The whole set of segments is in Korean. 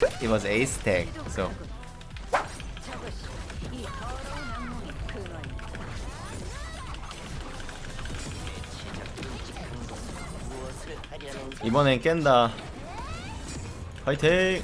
It was ace tag. So 이번엔 깬다. 화이팅!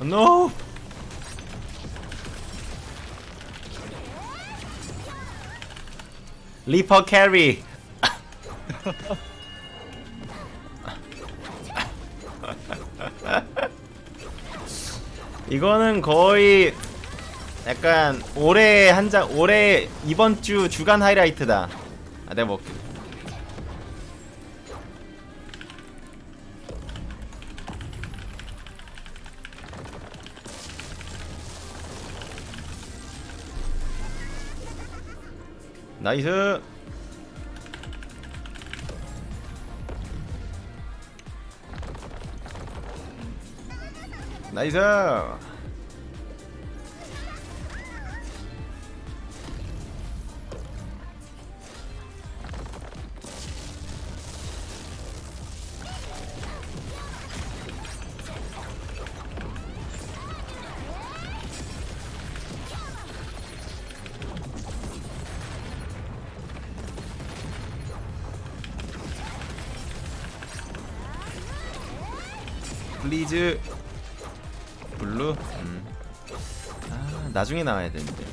No! 리퍼 캐리. 이거는 거의 약간 올해 한장 올해 이번 주 주간 하이라이트다. 아 내가 먹게. 나이스. 나이스. 플리즈. 블루? 음. 아 나중에 나와야 되는데.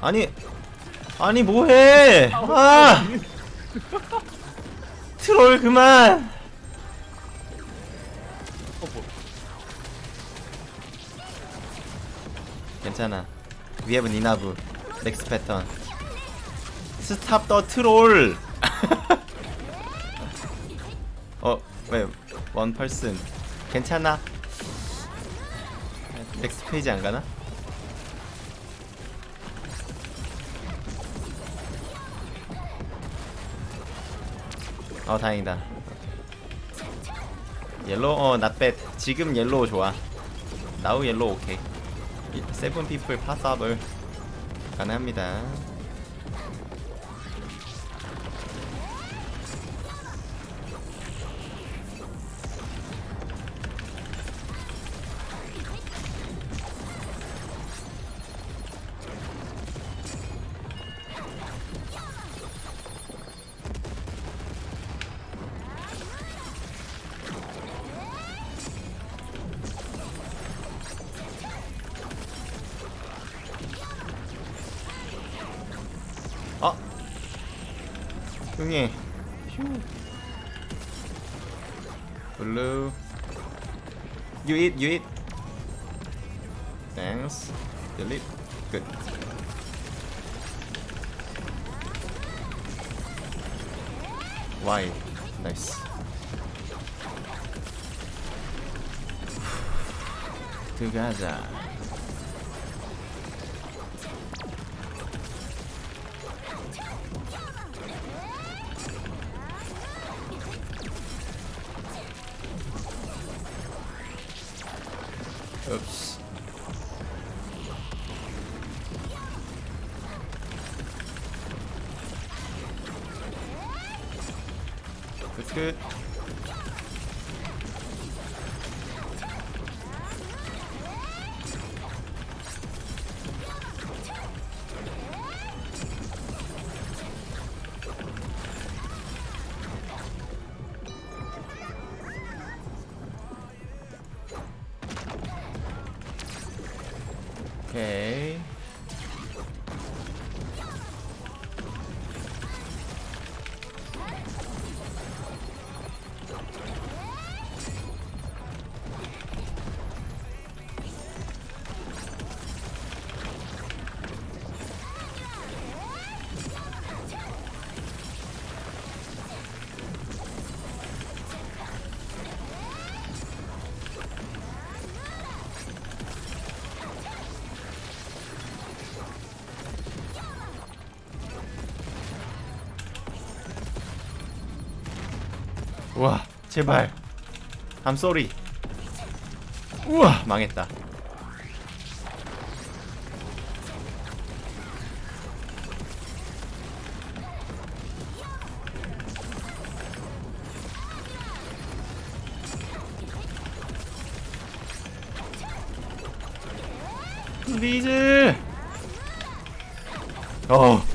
아니 아니 뭐해? 아! 트롤 그만! 괜찮아. Have enough 넥스 패턴 스탑 더 트롤 어, 왜, 원 펄슨. 괜찮아. 넥스트 페이지 안 가나? 어, 다행이다. 옐로우, 어, not 지금 옐로우 좋아. 나우 옐로우 오케이. 세븐 피플 파서블 가능합니다. Ping. Blue. You eat, you eat. Thanks. Delete. Good. Why? Nice. to Gaza. 와, 제발. I'm sorry. 우와 망했다. 리즈. 어. 어.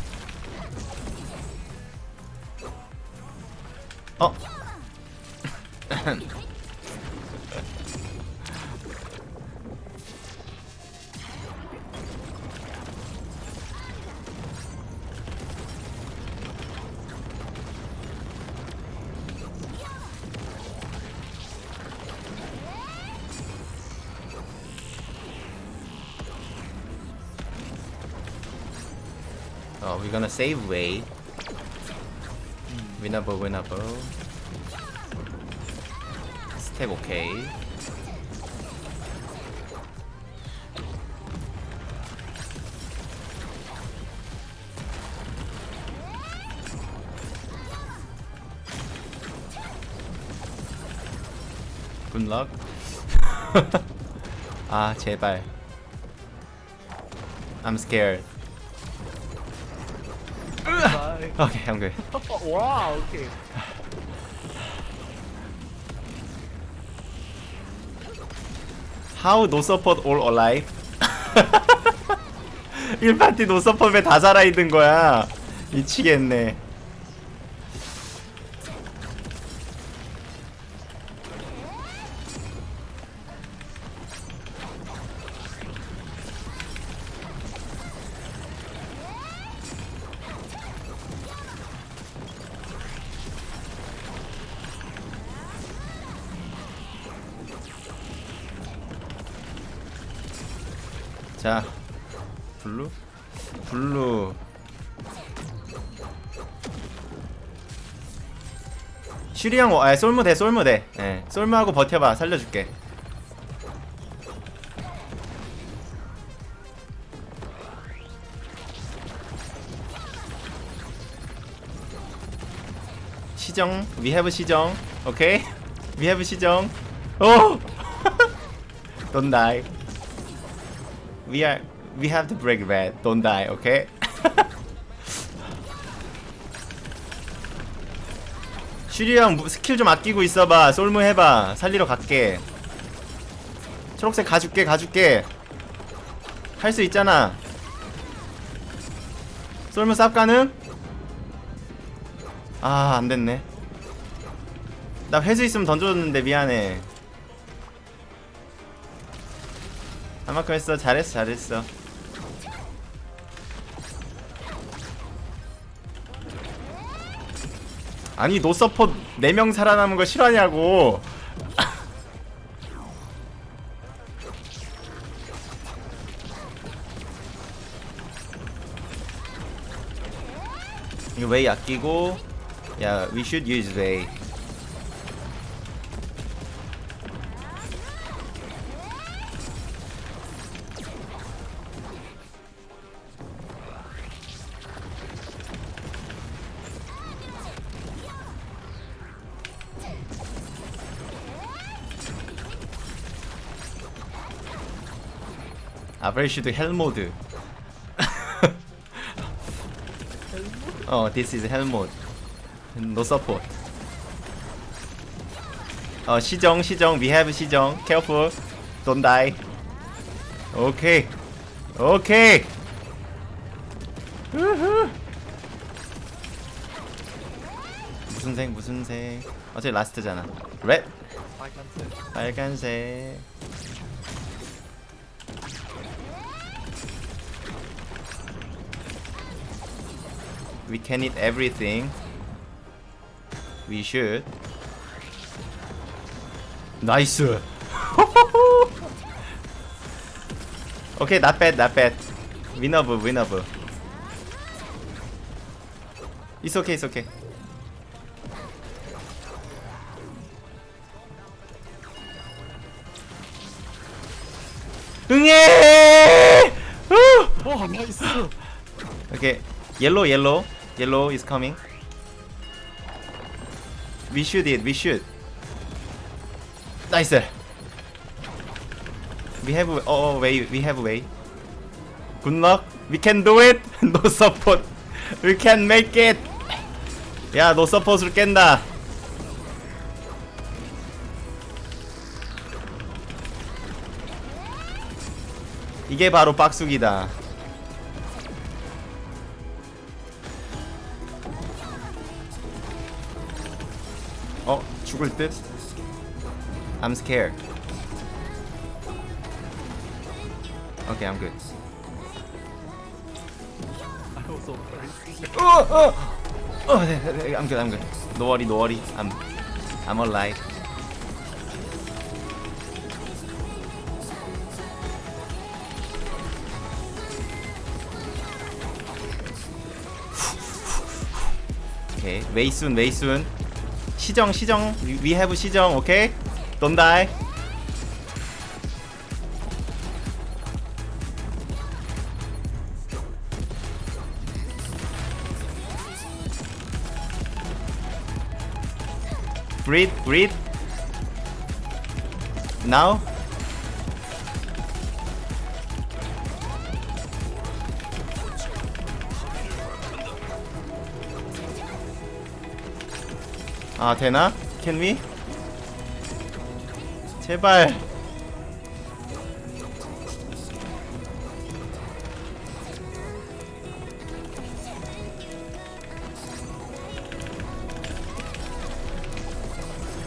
Oh, we're gonna save way. Winnable, winnable. 스택 오케이. 굿럭. 아 제발. I'm scared. Okay, I'm good. 와 오케이 How no support all alive? 1파티 노 서폿 왜다 살아있는 거야? 미치겠네. 자, 블루? 블루. 슈리 형, 아, 솔무 돼, 솔무 돼. 예, 솔무하고 버텨봐, 살려줄게. 시정, we have 시정, 오케이? We have 시정. 오! Don't die. We are we have to break red. Don't die, okay? 슈리 형 무- 스킬 좀 아끼고 있어봐. 솔무 해봐. 살리러 갈게. 초록색 가줄게, 가줄게. 할 수 있잖아. 솔무 쌉 가능? 아, 안 됐네. 나 회수 있으면 던져줬는데 미안해. 한만큼 했어. 잘했어, 잘했어. 아니 노서폿 4명 살아남은 거 실화냐고 이거 웨이 아끼고 야 we should use 웨이 아브레슈드. 헬모드? 어 this is 헬모드. No support. 어 시정 시정. We have 시정. Careful. Don't die. 오케이 오케이 우후. 무슨 색 무슨 색? 어차피 라스트잖아. Red. 빨간색. 빨간색 We can eat everything. We should. 나이스. okay, not bad, not bad. Winnable, winnable. It's okay, it's okay. 응애! 후! 와 나이스 Okay, yellow, yellow, yellow is coming. We should it. We should. 나이스 We have oh way we have way Good luck We can do it No support We can make it 야 no support를 깬다 이게 바로 빡수기다 어 죽을 듯 I'm scared Okay I'm good I was so crazy. 어, 어. 어, 네, 네, 네, I'm good, I'm good. No worry, no worry. I'm, I'm alive. 오케이, way soon, way soon. 시정, 시정. We have 시정, 오케이? Don't die. Breathe, breathe. Now. 아 되나? Can we? 제발.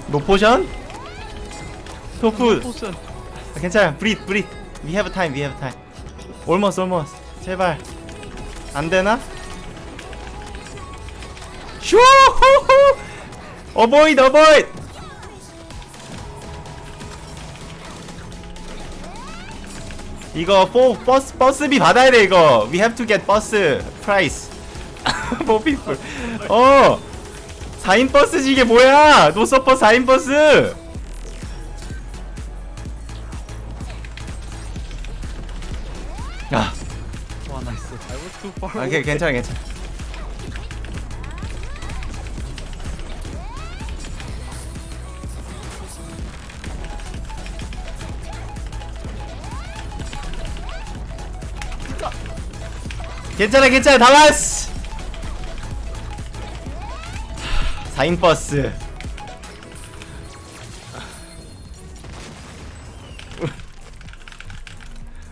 노포션? 토프. 아, 괜찮아 브릿 브릿 We have time we have time Almost almost 제발 안되나? 슈 Avoid avoid 이거 4 버스 버스비 받아야 돼 이거 We have to get bus price for people 어 4인 버스지 이게 뭐야 노서퍼 4인 버스 아, away. 괜- 괜찮아 괜찮아 괜찮아 괜찮아. 다 왔어. 4인 버스